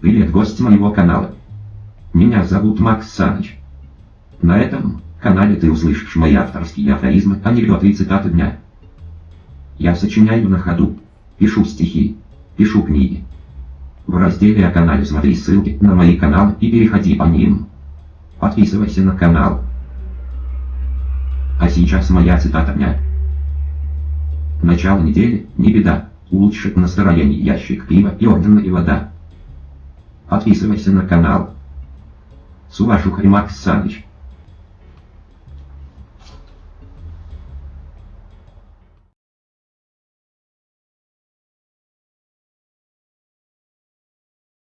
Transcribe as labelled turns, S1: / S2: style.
S1: Привет, гость моего канала. Меня зовут Макс Саныч. На этом канале ты услышишь мои авторские афоризмы, анекдоты и цитаты дня. Я сочиняю на ходу, пишу стихи, пишу книги. В разделе о канале смотри ссылки на мои каналы и переходи по ним. Подписывайся на канал. А сейчас моя цитата дня. Начало недели, не беда, улучшит настроение ящик пива и огненная вода. Подписывайся на канал. Сувашуха Макс Саныч.